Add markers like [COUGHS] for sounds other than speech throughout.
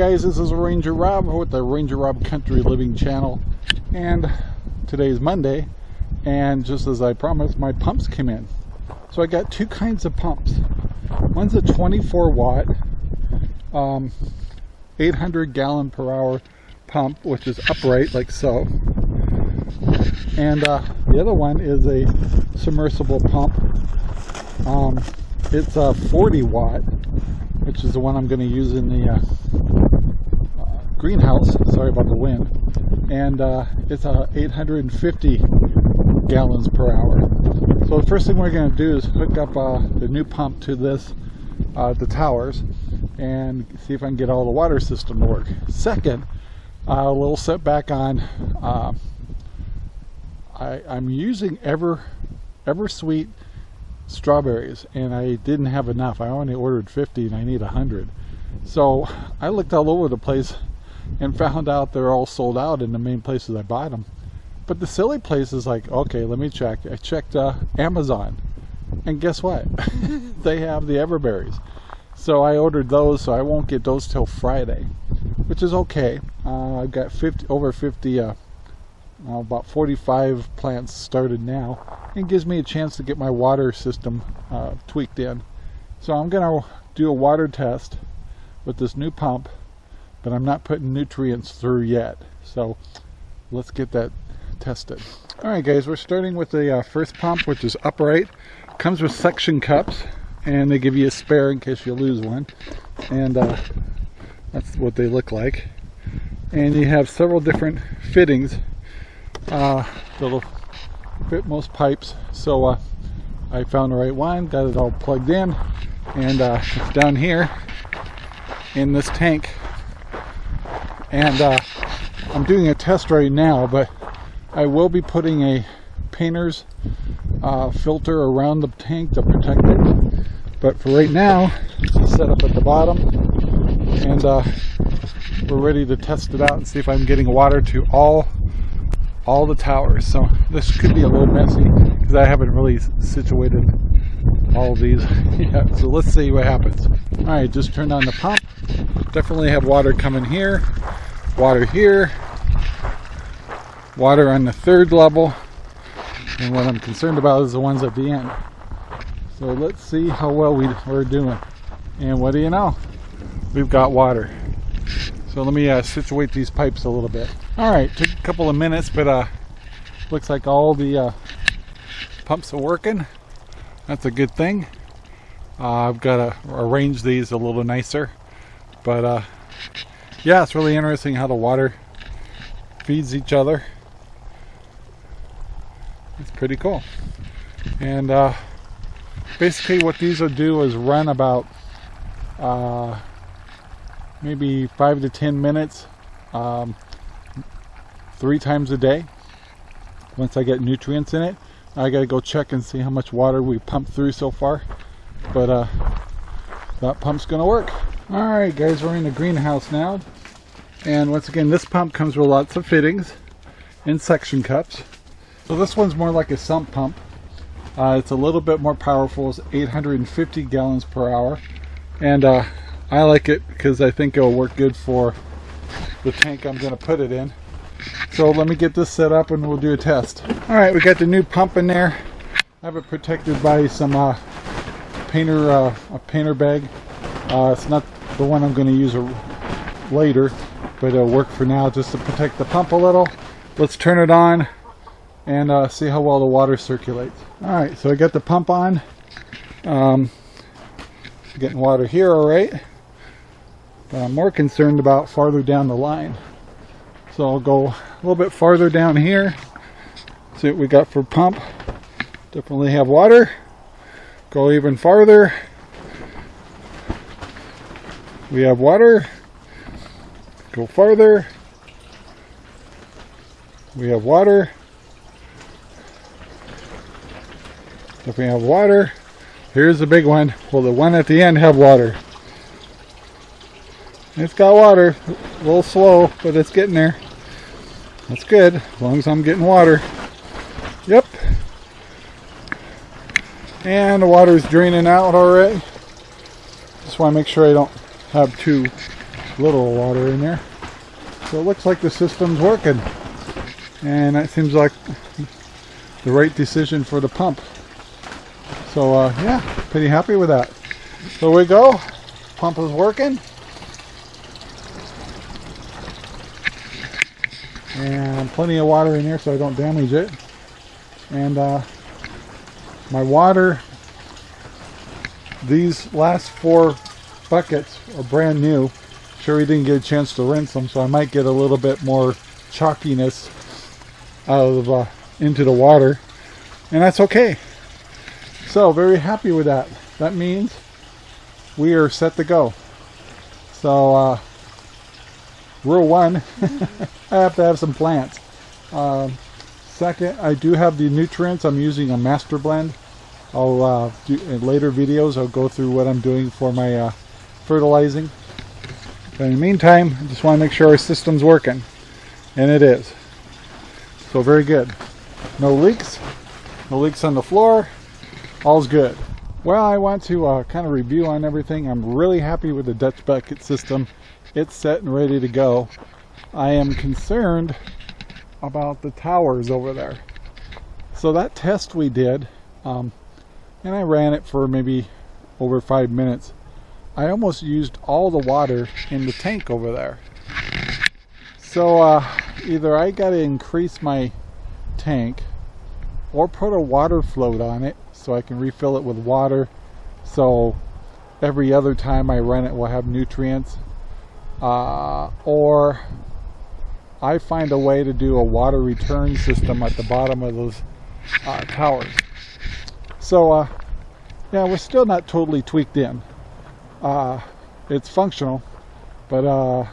Guys, this is Ranger Rob with the Ranger Rob Country Living channel and today is Monday and just as I promised my pumps came in. So I got two kinds of pumps. One's a 24 watt um, 800 gallon per hour pump which is upright like so and uh, the other one is a submersible pump um, it's a 40 watt which is the one I'm going to use in the uh, greenhouse. Sorry about the wind. And uh, it's a 850 gallons per hour. So the first thing we're going to do is hook up uh, the new pump to this, uh, the towers, and see if I can get all the water system to work. Second, uh, a little setback on. I, I'm using Ever EverSweet strawberries and I didn't have enough. I only ordered 50 and I need 100. So I looked all over the place and found out they're all sold out in the main places I bought them. But the silly place is like, okay, let me check. I checked uh, Amazon and guess what? [LAUGHS] they have the Everberries. So I ordered those, so I won't get those till Friday, which is okay. Uh, I've got 50 over 50 uh, about 45 plants started now and gives me a chance to get my water system uh, tweaked in. So I'm going to do a water test with this new pump, but I'm not putting nutrients through yet. So let's get that tested. Alright guys, we're starting with the uh, first pump, which is upright. Comes with suction cups, and they give you a spare in case you lose one. And uh, that's what they look like. And you have several different fittings uh, that'll fit most pipes. So uh, I found the right one, got it all plugged in, and uh, it's down here in this tank. And uh, I'm doing a test right now, but I will be putting a painter's uh, filter around the tank to protect it. But for right now, it's set up at the bottom, and uh, we're ready to test it out and see if I'm getting water to all all the towers. So this could be a little messy because I haven't really situated all these [LAUGHS] yet. So let's see what happens. All right, just turned on the pump. Definitely have water coming here, water here, water on the third level. And what I'm concerned about is the ones at the end. So let's see how well we, we're doing. And what do you know? We've got water. So let me uh, situate these pipes a little bit. All right, took a couple of minutes, but uh, looks like all the uh, pumps are working. That's a good thing. Uh, I've got to arrange these a little nicer. But uh, yeah, it's really interesting how the water feeds each other. It's pretty cool. And uh, basically what these will do is run about uh, maybe five to ten minutes um, three times a day once I get nutrients in it I gotta go check and see how much water we pumped through so far but uh, that pump's gonna work alright guys we're in the greenhouse now and once again this pump comes with lots of fittings and suction cups so this one's more like a sump pump uh, it's a little bit more powerful it's 850 gallons per hour and uh, I like it because I think it'll work good for the tank I'm going to put it in. So let me get this set up and we'll do a test. Alright, we got the new pump in there. I have it protected by some uh, painter, uh, a painter bag. Uh, it's not the one I'm going to use later, but it'll work for now just to protect the pump a little. Let's turn it on and uh, see how well the water circulates. Alright, so I got the pump on. Um, getting water here all right. But I'm more concerned about farther down the line. So I'll go a little bit farther down here. See what we got for pump. Definitely have water. Go even farther. We have water. Go farther. We have water. If we have water, here's the big one. Will the one at the end have water? It's got water. A little slow, but it's getting there. That's good, as long as I'm getting water. And the water's draining out already. Just want to make sure I don't have too little water in there. So it looks like the system's working. And that seems like the right decision for the pump. So uh, yeah, pretty happy with that. So we go. Pump is working. And plenty of water in here so I don't damage it. And uh, my water, these last four buckets are brand new. Sure we didn't get a chance to rinse them so I might get a little bit more chalkiness out of uh, into the water and that's okay. So very happy with that. That means we are set to go. So uh, rule one [LAUGHS] I have to have some plants. Um, second I do have the nutrients. I'm using a master blend. I'll uh, do in later videos I'll go through what I'm doing for my uh, fertilizing. But in the meantime I just want to make sure our system's working. And it is. So very good. No leaks. No leaks on the floor. All's good. Well I want to uh, kind of review on everything. I'm really happy with the Dutch bucket system. It's set and ready to go. I am concerned about the towers over there. So that test we did um, and I ran it for maybe over five minutes I almost used all the water in the tank over there. So uh, either I got to increase my tank or put a water float on it so I can refill it with water. So every other time I run it will have nutrients uh, or I find a way to do a water return system at the bottom of those uh, towers so uh, yeah we're still not totally tweaked in uh, it's functional but uh,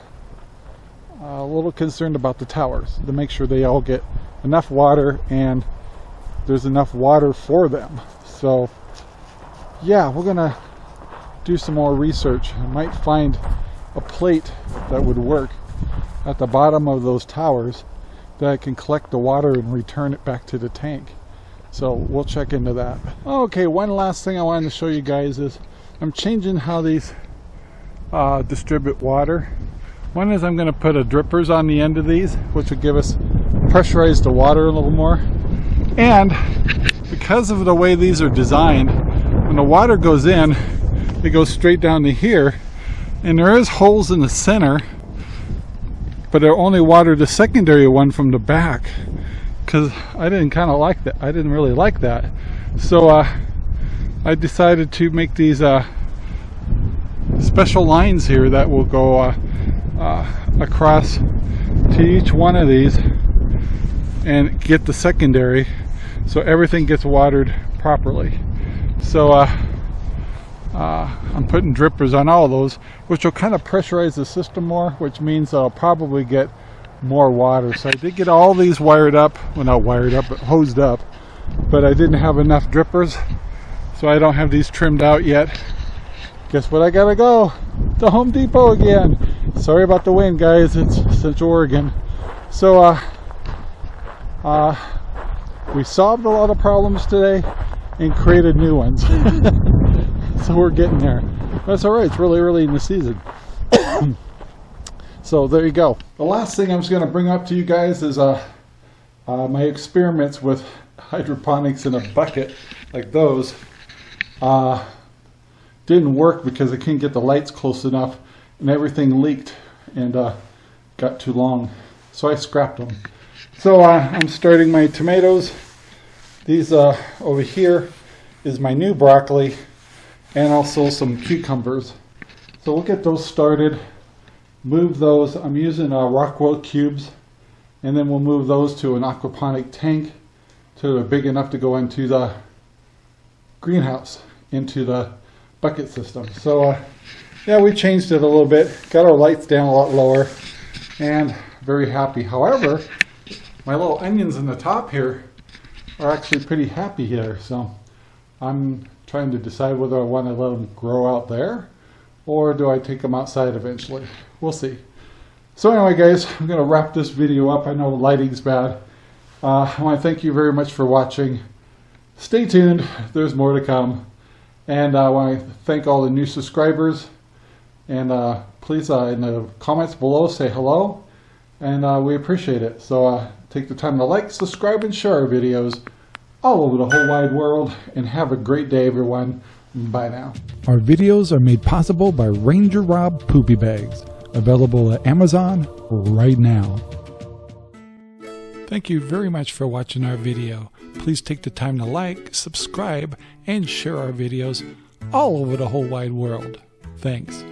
a little concerned about the towers to make sure they all get enough water and there's enough water for them. So yeah, we're gonna do some more research. I might find a plate that would work at the bottom of those towers that I can collect the water and return it back to the tank. So we'll check into that. Okay, one last thing I wanted to show you guys is I'm changing how these uh, distribute water. One is I'm going to put a drippers on the end of these, which will give us pressurize the water a little more. And because of the way these are designed, when the water goes in, it goes straight down to here. And there is holes in the center, but I only water the secondary one from the back. Because I didn't kind of like that. I didn't really like that. So uh, I decided to make these uh, special lines here that will go uh, uh across to each one of these and get the secondary so everything gets watered properly so uh, uh, I'm putting drippers on all those which will kind of pressurize the system more which means I'll probably get more water. So I did get all these wired up well not wired up but hosed up but I didn't have enough drippers so I don't have these trimmed out yet. Guess what? I gotta go to Home Depot again. Sorry about the wind guys. It's Central Oregon. So uh, uh, we solved a lot of problems today and created new ones. [LAUGHS] so we're getting there. That's all right. It's really early in the season. [COUGHS] so there you go. The last thing I'm just going to bring up to you guys is uh, uh, my experiments with hydroponics in a bucket like those. Uh, didn't work because I couldn't get the lights close enough and everything leaked and uh, got too long. So I scrapped them. So uh, I'm starting my tomatoes. These uh, over here is my new broccoli and also some cucumbers. So we'll get those started, move those. I'm using uh, Rockwool cubes and then we'll move those to an aquaponic tank to big enough to go into the greenhouse, into the bucket system. So uh, yeah, we changed it a little bit, got our lights down a lot lower and very happy. However, my little onions in the top here are actually pretty happy here. So I'm trying to decide whether I want to let them grow out there or do I take them outside eventually. We'll see. So anyway guys, I'm going to wrap this video up. I know lighting's bad. Uh, I want to thank you very much for watching. Stay tuned. There's more to come. And I want to thank all the new subscribers. And uh, please, uh, in the comments below, say hello. And uh, we appreciate it. So uh, take the time to like, subscribe, and share our videos all over the whole wide world. And have a great day, everyone. Bye now. Our videos are made possible by Ranger Rob Poopy Bags, available at Amazon right now. Thank you very much for watching our video. Please take the time to like, subscribe, and share our videos all over the whole wide world. Thanks.